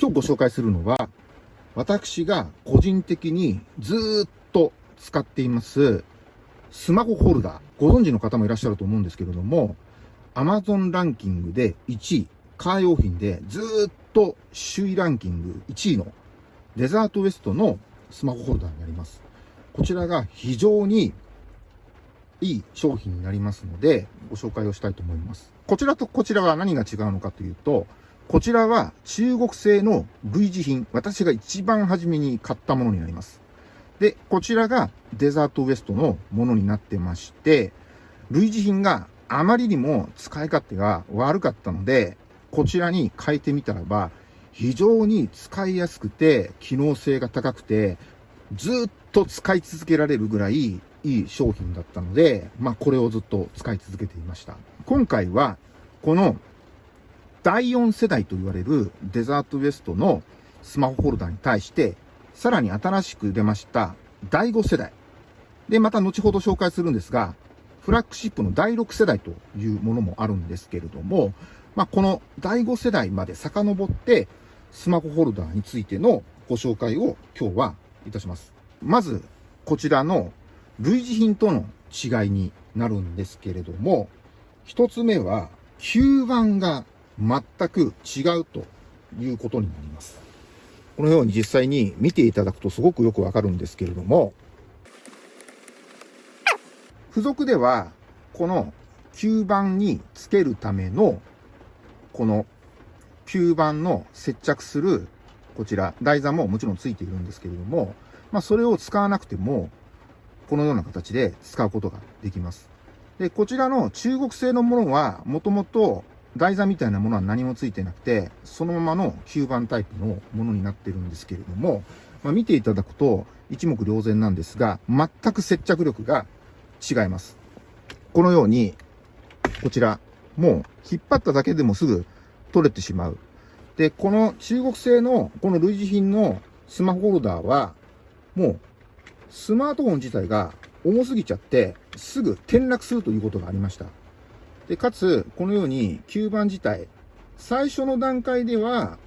今日ご紹介するのは、私が個人的にずっと使っていますスマホホルダー。ご存知の方もいらっしゃると思うんですけれども、Amazon ランキングで1位、カー用品でずっと首位ランキング1位のデザートウエストのスマホホルダーになります。こちらが非常にいい商品になりますので、ご紹介をしたいと思います。こちらとこちらは何が違うのかというと、こちらは中国製の類似品。私が一番初めに買ったものになります。で、こちらがデザートウエストのものになってまして、類似品があまりにも使い勝手が悪かったので、こちらに変えてみたらば、非常に使いやすくて、機能性が高くて、ずっと使い続けられるぐらいいい商品だったので、まあこれをずっと使い続けていました。今回は、この第4世代と言われるデザートウエストのスマホホルダーに対して、さらに新しく出ました第5世代。で、また後ほど紹介するんですが、フラッグシップの第6世代というものもあるんですけれども、まあ、この第5世代まで遡って、スマホホルダーについてのご紹介を今日はいたします。まず、こちらの類似品との違いになるんですけれども、一つ目は、吸盤が全く違うということになります。このように実際に見ていただくとすごくよくわかるんですけれども、付属では、この吸盤につけるための、この吸盤の接着する、こちら、台座ももちろんついているんですけれども、まあ、それを使わなくても、このような形で使うことができます。で、こちらの中国製のものは、もともと台座みたいなものは何もついてなくて、そのままの吸盤タイプのものになってるんですけれども、まあ、見ていただくと一目瞭然なんですが、全く接着力が違います。このように、こちら、もう引っ張っただけでもすぐ取れてしまう。で、この中国製のこの類似品のスマホホルダーは、もうスマートフォン自体が重すぎちゃって、すぐ転落するということがありました。で、かつ、このように吸盤自体、最初の段階では、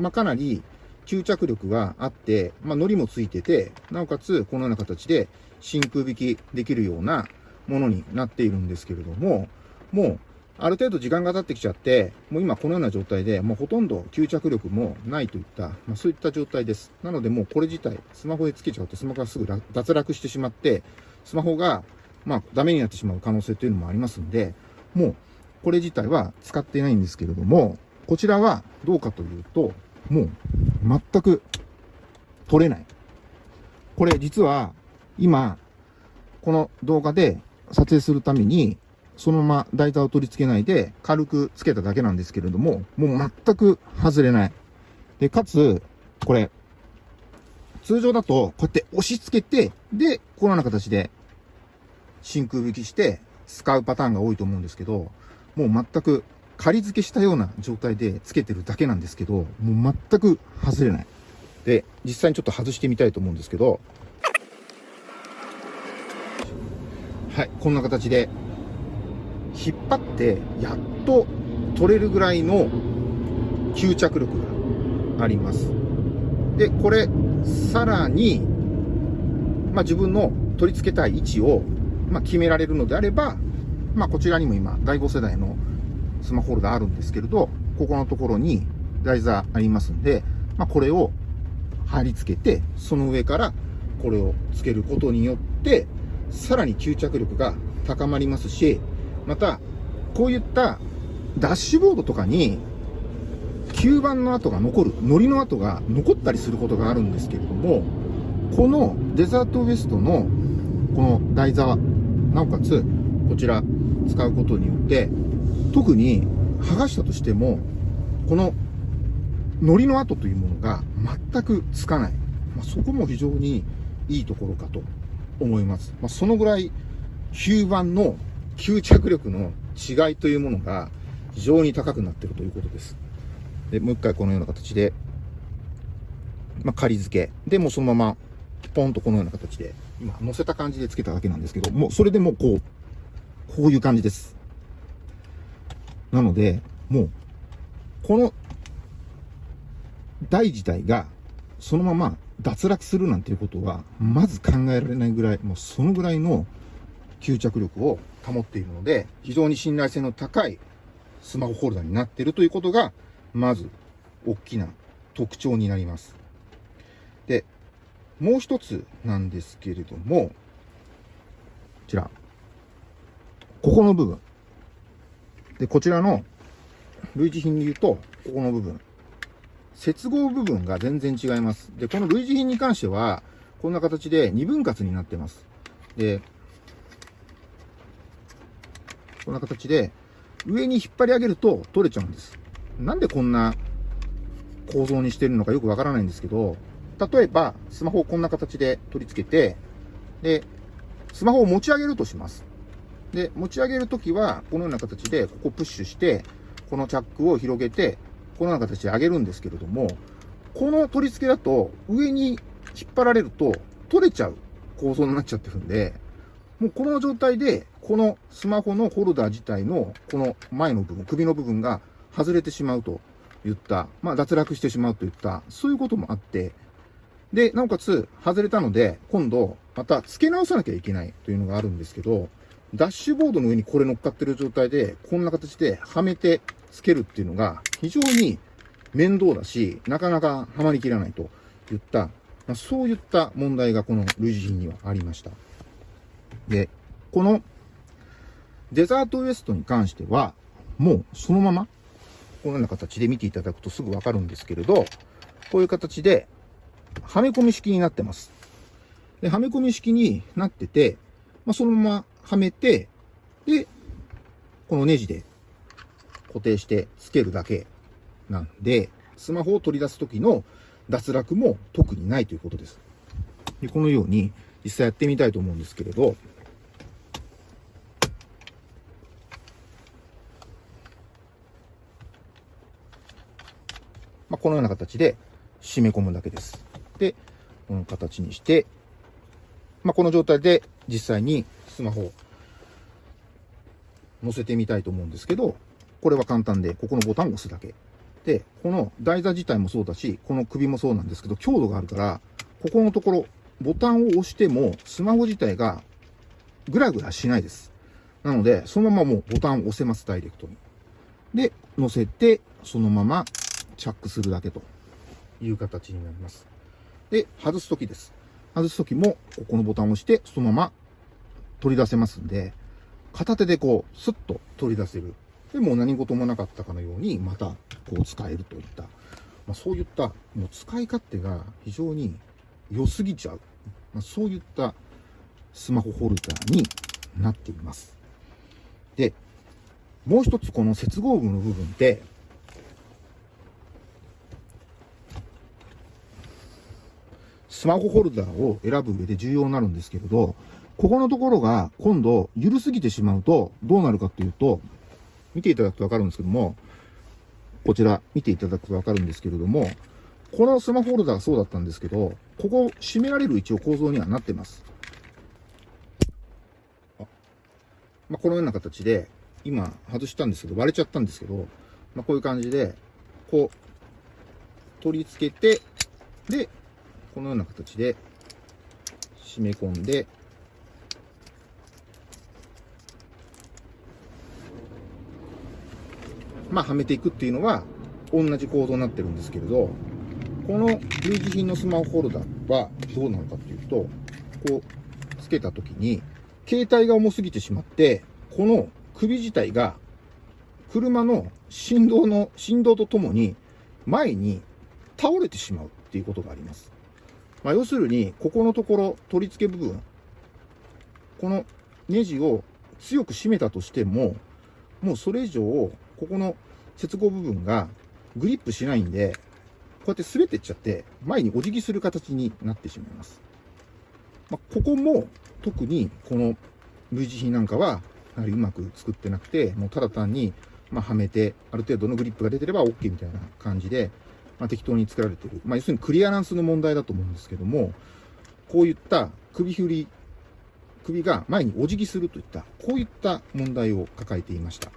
まあ、かなり吸着力があって、まあ、糊もついてて、なおかつ、このような形で真空引きできるようなものになっているんですけれども、もう、ある程度時間が経ってきちゃって、もう今このような状態で、もうほとんど吸着力もないといった、まあ、そういった状態です。なのでもうこれ自体、スマホでつけちゃうとスマホがすぐ脱落してしまって、スマホが、まあ、ダメになってしまう可能性というのもありますんで、もう、これ自体は使ってないんですけれども、こちらはどうかというと、もう、全く取れない。これ実は、今、この動画で撮影するために、そのまま台座を取り付けないで軽くつけただけなんですけれども、もう全く外れない。で、かつ、これ、通常だとこうやって押し付けて、で、このような形で真空引きして使うパターンが多いと思うんですけど、もう全く仮付けしたような状態で付けてるだけなんですけど、もう全く外れない。で、実際にちょっと外してみたいと思うんですけど、はい、こんな形で引っ張ってやっと取れるぐらいの吸着力があります。で、これ、さらに、まあ、自分の取り付けたい位置を、まあ、決められるのであれば、まあ、こちらにも今、第5世代のスマホホルダーあるんですけれど、ここのところに台座ありますんで、まあ、これを貼り付けて、その上からこれを付けることによって、さらに吸着力が高まりますし、また、こういったダッシュボードとかに、吸盤の跡が残る、糊の跡が残ったりすることがあるんですけれども、このデザートウエストのこの台座、なおかつこちら使うことによって、特に剥がしたとしても、この糊の跡というものが全くつかない。まあ、そこも非常にいいところかと思います。まあ、そのぐらい吸盤の吸着力の違いというものが非常に高くなっているということです。で、もう一回このような形で、まあ、仮付け。で、もそのまま、ポンとこのような形で、今、乗せた感じで付けただけなんですけど、もうそれでもうこう、こういう感じです。なので、もう、この、台自体がそのまま脱落するなんていうことは、まず考えられないぐらい、もうそのぐらいの吸着力を保っているので、非常に信頼性の高いスマホホルダーになっているということが、まず大きな特徴になります。で、もう一つなんですけれども、こちら。ここの部分。で、こちらの類似品で言うと、ここの部分。接合部分が全然違います。で、この類似品に関しては、こんな形で2分割になってます。で、こんな形で、上に引っ張り上げると取れちゃうんです。なんでこんな構造にしてるのかよくわからないんですけど、例えば、スマホをこんな形で取り付けて、で、スマホを持ち上げるとします。で、持ち上げるときは、このような形で、ここプッシュして、このチャックを広げて、このような形で上げるんですけれども、この取り付けだと、上に引っ張られると、取れちゃう構造になっちゃってるんで、もうこの状態で、このスマホのホルダー自体の、この前の部分、首の部分が外れてしまうといった、まあ脱落してしまうといった、そういうこともあって、で、なおかつ、外れたので、今度、また付け直さなきゃいけないというのがあるんですけど、ダッシュボードの上にこれ乗っかってる状態で、こんな形ではめてつけるっていうのが非常に面倒だし、なかなかはまりきらないといった、まあ、そういった問題がこの類似品にはありました。で、このデザートウエストに関しては、もうそのまま、このような形で見ていただくとすぐわかるんですけれど、こういう形で、はめ込み式になってます。で、はめ込み式になってて、まあ、そのままはめて、で、このネジで固定してつけるだけなんで、スマホを取り出す時の脱落も特にないということです。でこのように実際やってみたいと思うんですけれど、まあ、このような形で締め込むだけです。この形にして、まあ、この状態で実際にスマホを載せてみたいと思うんですけど、これは簡単で、ここのボタンを押すだけ。で、この台座自体もそうだし、この首もそうなんですけど、強度があるから、ここのところ、ボタンを押しても、スマホ自体がグラグラしないです。なので、そのままもうボタンを押せます、ダイレクトに。で、乗せて、そのままチャックするだけという形になります。で、外すときです。外すときも、ここのボタンを押して、そのまま取り出せますんで、片手でこう、スッと取り出せる。で、も何事もなかったかのように、また、こう使えるといった、まあ、そういった、もう使い勝手が非常に良すぎちゃう。まあ、そういったスマホホルダーになっています。で、もう一つこの接合部の部分っスマホホルダーを選ぶ上で重要になるんですけれど、ここのところが今度緩すぎてしまうとどうなるかっていうと、見ていただくとわかるんですけども、こちら見ていただくとわかるんですけれども、このスマホホルダーがそうだったんですけど、ここ閉められる一応構造にはなってます。あまあ、このような形で、今外したんですけど、割れちゃったんですけど、まあ、こういう感じで、こう、取り付けて、で、このような形で締め込んで、まあ、はめていくっていうのは、同じ構造になってるんですけれど、この類似品のスマホホルダーはどうなのかっていうと、こう、つけた時に、携帯が重すぎてしまって、この首自体が、車の振動の、振動とともに、前に倒れてしまうっていうことがあります。まあ、要するに、ここのところ、取り付け部分、このネジを強く締めたとしても、もうそれ以上、ここの接合部分がグリップしないんで、こうやって滑っていっちゃって、前にお辞儀する形になってしまいます。まあ、ここも特にこの V 字品なんかは、やはりうまく作ってなくて、もうただ単に、ま、はめて、ある程度のグリップが出てれば OK みたいな感じで、まあ、適当に作られてる。まあ、要するにクリアランスの問題だと思うんですけども、こういった首振り、首が前にお辞儀するといった、こういった問題を抱えていました。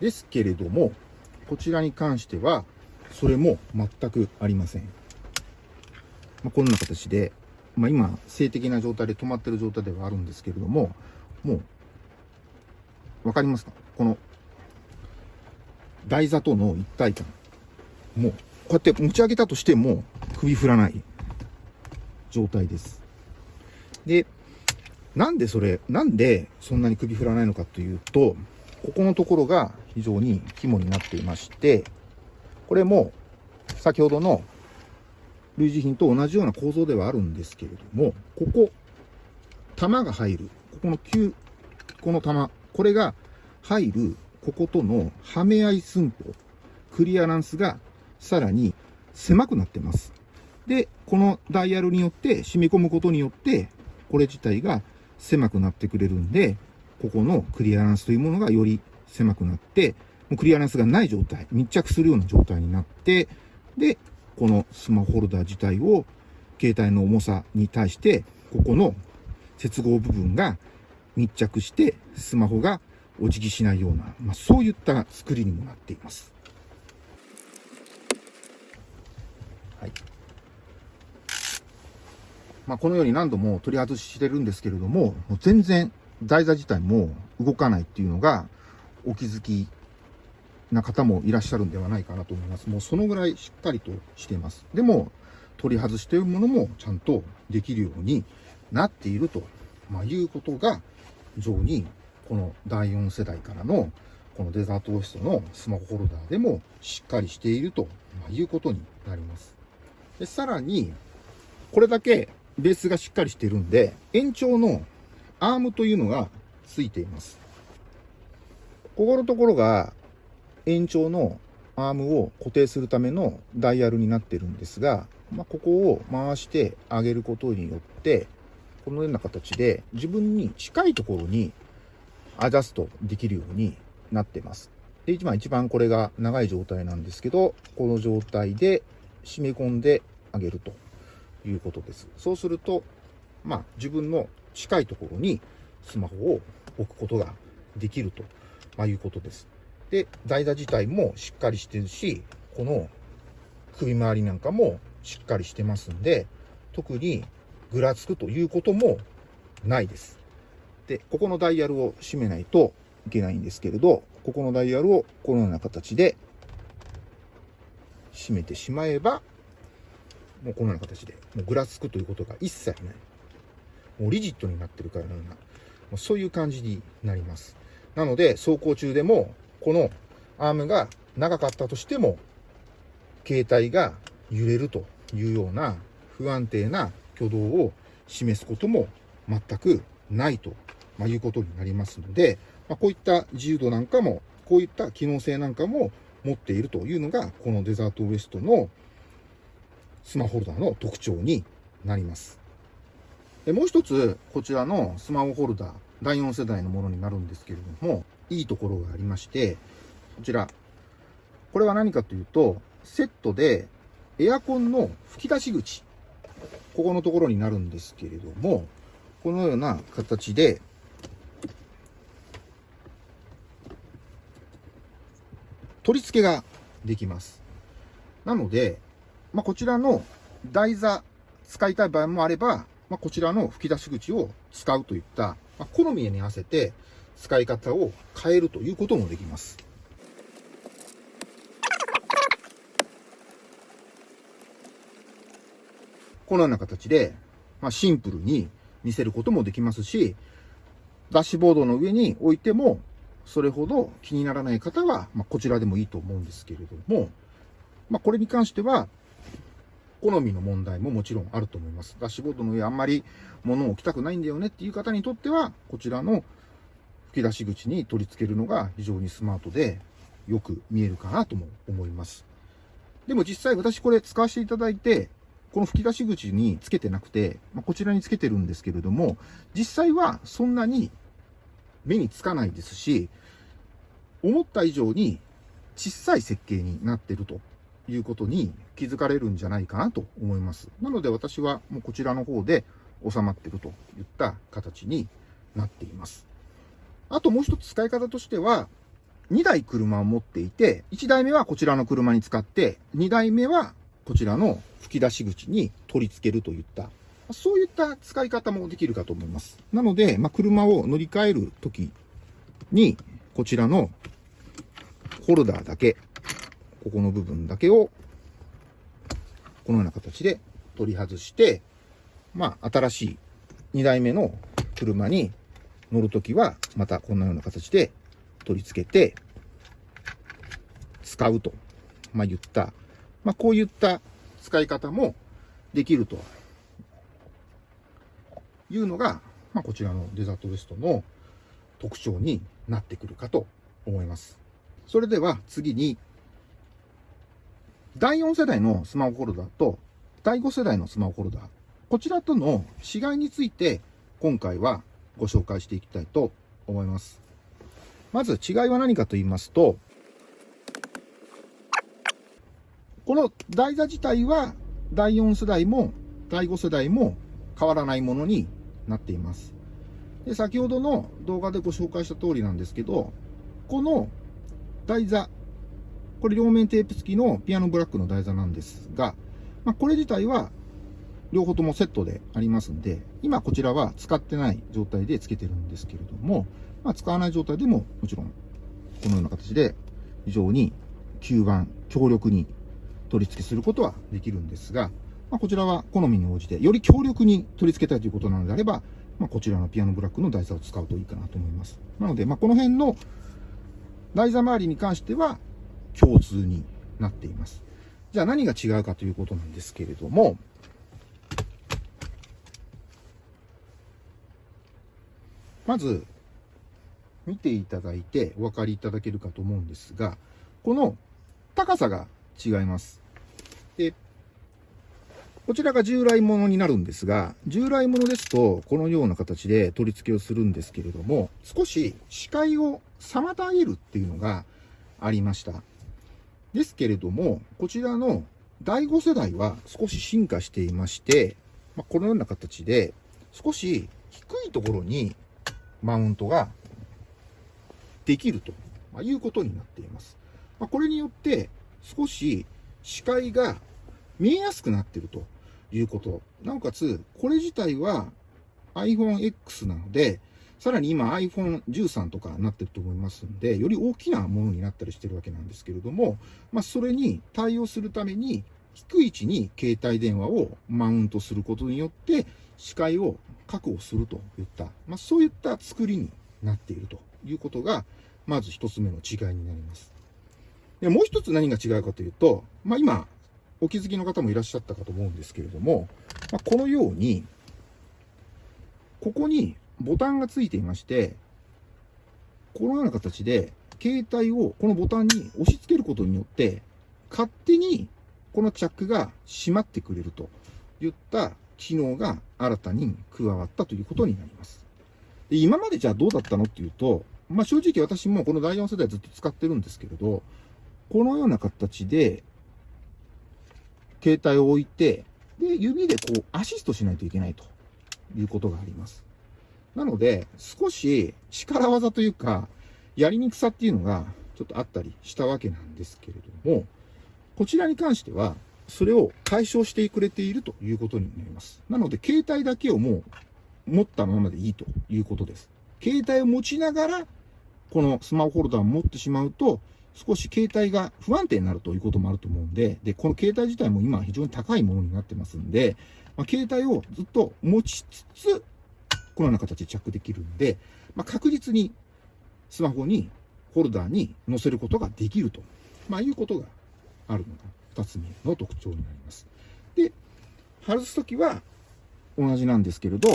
ですけれども、こちらに関しては、それも全くありません。まあ、こんな形で、まあ、今、静的な状態で止まってる状態ではあるんですけれども、もう、わかりますか？この、台座との一体感。もう、こうやって持ち上げたとしても、首振らない状態です。で、なんでそれ、なんでそんなに首振らないのかというと、ここのところが非常に肝になっていまして、これも先ほどの類似品と同じような構造ではあるんですけれども、ここ、玉が入る、ここの9、この玉、これが入る、こことのはめ合い寸法、クリアランスがさらに狭くなってます。で、このダイヤルによって染み込むことによって、これ自体が狭くなってくれるんで、ここのクリアランスというものがより狭くなって、もうクリアランスがない状態、密着するような状態になって、で、このスマホホルダー自体を携帯の重さに対して、ここの接合部分が密着して、スマホがお辞儀しないような、まあ、そういった作りにもなっています。はい。まあ、このように何度も取り外ししてるんですけれども、もう全然台座自体も動かないっていうのがお気づきな方もいらっしゃるんではないかなと思います。もうそのぐらいしっかりとしています。でも、取り外しているものもちゃんとできるようになっていると、まあ、いうことが、非常にこの第4世代からのこのデザートオフィスのスマホホルダーでもしっかりしているということになります。でさらに、これだけベースがしっかりしてるんで、延長のアームというのがついています。ここのところが延長のアームを固定するためのダイヤルになってるんですが、まあ、ここを回してあげることによって、このような形で自分に近いところにアジャストできるようになってます。で、一番一番これが長い状態なんですけど、この状態で締め込んであげるということです。そうすると、まあ自分の近いところにスマホを置くことができると、ま、いうことです。で、台座自体もしっかりしてるし、この首周りなんかもしっかりしてますんで、特にぐらつくということもないです。で、ここのダイヤルを閉めないといけないんですけれど、ここのダイヤルをこのような形で閉めてしまえば、もうこのような形で、もうぐらつくということが一切ない。もうリジットになってるからのような、もうそういう感じになります。なので、走行中でも、このアームが長かったとしても、携帯が揺れるというような不安定な挙動を示すことも全くないとまあいうことになりますので、まあ、こういった自由度なんかも、こういった機能性なんかも持っているというのが、このデザートウエストのスマホホルダーの特徴になります。でもう一つ、こちらのスマホホルダー、第4世代のものになるんですけれども、いいところがありまして、こちら。これは何かというと、セットでエアコンの吹き出し口、ここのところになるんですけれども、このような形で、取り付けができます。なので、まあ、こちらの台座使いたい場合もあれば、まあ、こちらの吹き出し口を使うといった、まあ、好みに合わせて使い方を変えるということもできます。このような形で、まあ、シンプルに見せることもできますし、ダッシュボードの上に置いても、それほど気にならない方は、まあ、こちらでもいいと思うんですけれども、まあ、これに関しては、好みの問題ももちろんあると思います。ダッシュボードの上あんまり物を置きたくないんだよねっていう方にとっては、こちらの吹き出し口に取り付けるのが非常にスマートでよく見えるかなとも思います。でも実際私これ使わせていただいて、この吹き出し口につけてなくて、まあ、こちらにつけてるんですけれども、実際はそんなに目につかないですし、思った以上に小さい設計になってるということに気づかれるんじゃないかなと思います。なので私はもうこちらの方で収まってるといった形になっています。あともう一つ使い方としては、2台車を持っていて、1台目はこちらの車に使って、2台目はこちらの吹き出し口に取り付けるといった、そういった使い方もできるかと思います。なので、まあ、車を乗り換えるときに、こちらのホルダーだけ、ここの部分だけを、このような形で取り外して、まあ、新しい2台目の車に乗るときは、またこんなような形で取り付けて、使うと、まあ、言った、まあ、こういった使い方もできるというのが、まあ、こちらのデザートウエストの特徴になってくるかと思います。それでは次に、第4世代のスマホホルダーと第5世代のスマホホルダー、こちらとの違いについて今回はご紹介していきたいと思います。まず違いは何かと言いますと、この台座自体は第4世代も第5世代も変わらないものになっています。で先ほどの動画でご紹介した通りなんですけど、この台座、これ両面テープ付きのピアノブラックの台座なんですが、まあ、これ自体は両方ともセットでありますんで、今こちらは使ってない状態で付けてるんですけれども、まあ、使わない状態でももちろんこのような形で非常に吸盤、強力に取り付けすることはできるんですが、まあ、こちらは好みに応じて、より強力に取り付けたいということなのであれば、まあ、こちらのピアノブラックの台座を使うといいかなと思います。なので、まあ、この辺の台座周りに関しては共通になっています。じゃあ何が違うかということなんですけれども、まず、見ていただいてお分かりいただけるかと思うんですが、この高さが違います。で、こちらが従来ものになるんですが、従来ものですと、このような形で取り付けをするんですけれども、少し視界を妨げるっていうのがありました。ですけれども、こちらの第5世代は少し進化していまして、まあ、このような形で、少し低いところにマウントができるということになっています。まあ、これによって少し視界が見えやすくなっているということ。なおかつ、これ自体は iPhone X なので、さらに今 iPhone13 とかなってると思いますんで、より大きなものになったりしてるわけなんですけれども、まあ、それに対応するために、低い位置に携帯電話をマウントすることによって、視界を確保するといった、まあ、そういった作りになっているということが、まず一つ目の違いになります。でもう一つ何が違うかというと、まあ、今、お気づきの方もいらっしゃったかと思うんですけれども、まあ、このように、ここにボタンがついていまして、このような形で、携帯をこのボタンに押し付けることによって、勝手にこのチャックが閉まってくれるといった機能が新たに加わったということになります。で今までじゃあどうだったのっていうと、まあ、正直私もこの第4世代ずっと使ってるんですけれど、このような形で、携帯を置いて、で、指でこうアシストしないといけないということがあります。なので、少し力技というか、やりにくさっていうのがちょっとあったりしたわけなんですけれども、こちらに関しては、それを解消してくれているということになります。なので、携帯だけをもう持ったままでいいということです。携帯を持ちながら、このスマホホルダーを持ってしまうと、少し携帯が不安定になるということもあると思うんで、で、この携帯自体も今非常に高いものになってますんで、まあ、携帯をずっと持ちつつ、このような形で着できるんで、まあ、確実にスマホに、ホルダーに載せることができると、まあ、いうことがあるのが2つ目の特徴になります。で、外すときは同じなんですけれど、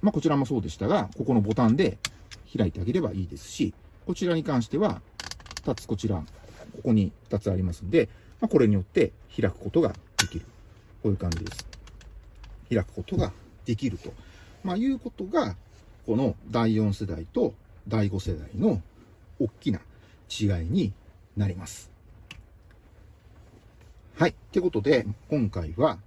まあ、こちらもそうでしたが、ここのボタンで開いてあげればいいですし、こちらに関しては、2つこちら、ここに2つありますんで、まあ、これによって開くことができる。こういう感じです。開くことができると、まあ、いうことが、この第4世代と第5世代の大きな違いになります。はい。ってことで、今回は、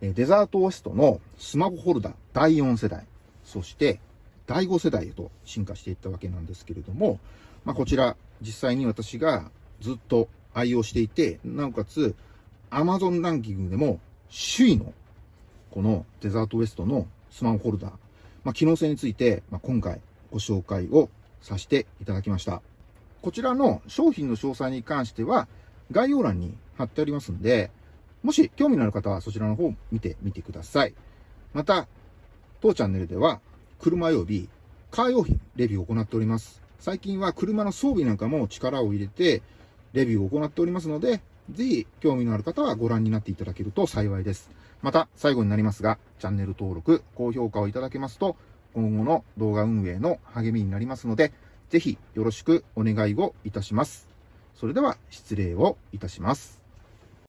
デザートウエストのスマホホルダー第4世代、そして第5世代へと進化していったわけなんですけれども、まあ、こちら、実際に私がずっと愛用していて、なおかつ Amazon ランキングでも首位のこのデザートウエストのスマホホルダー、まあ、機能性について、まあ、今回ご紹介をさせていただきました。こちらの商品の詳細に関しては概要欄に貼ってありますんで、もし興味のある方はそちらの方を見てみてください。また、当チャンネルでは車及びカー用品レビューを行っております。最近は車の装備なんかも力を入れてレビューを行っておりますので、ぜひ興味のある方はご覧になっていただけると幸いです。また、最後になりますが、チャンネル登録、高評価をいただけますと、今後の動画運営の励みになりますので、ぜひよろしくお願いをいたします。それでは失礼をいたします。